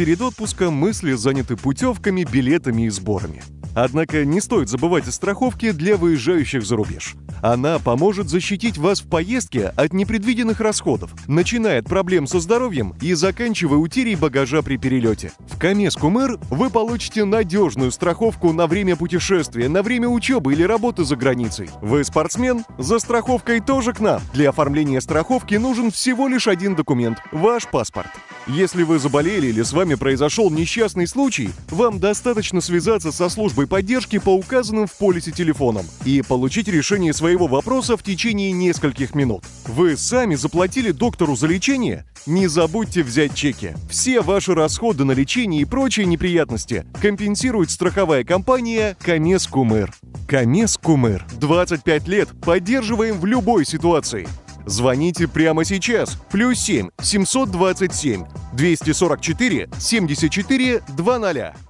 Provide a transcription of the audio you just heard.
Перед отпуском мысли заняты путевками, билетами и сборами. Однако не стоит забывать о страховке для выезжающих за рубеж. Она поможет защитить вас в поездке от непредвиденных расходов, начиная от проблем со здоровьем и заканчивая утерей багажа при перелете. В Камес Кумэр вы получите надежную страховку на время путешествия, на время учебы или работы за границей. Вы спортсмен? За страховкой тоже к нам. Для оформления страховки нужен всего лишь один документ – ваш паспорт. Если вы заболели или с вами произошел несчастный случай, вам достаточно связаться со службой поддержки по указанным в полисе телефонам и получить решение своего вопроса в течение нескольких минут. Вы сами заплатили доктору за лечение? Не забудьте взять чеки. Все ваши расходы на лечение и прочие неприятности компенсирует страховая компания Камес Кумыр. Камес Кумыр. 25 лет поддерживаем в любой ситуации. Звоните прямо сейчас. Плюс 7 727 244 74 00.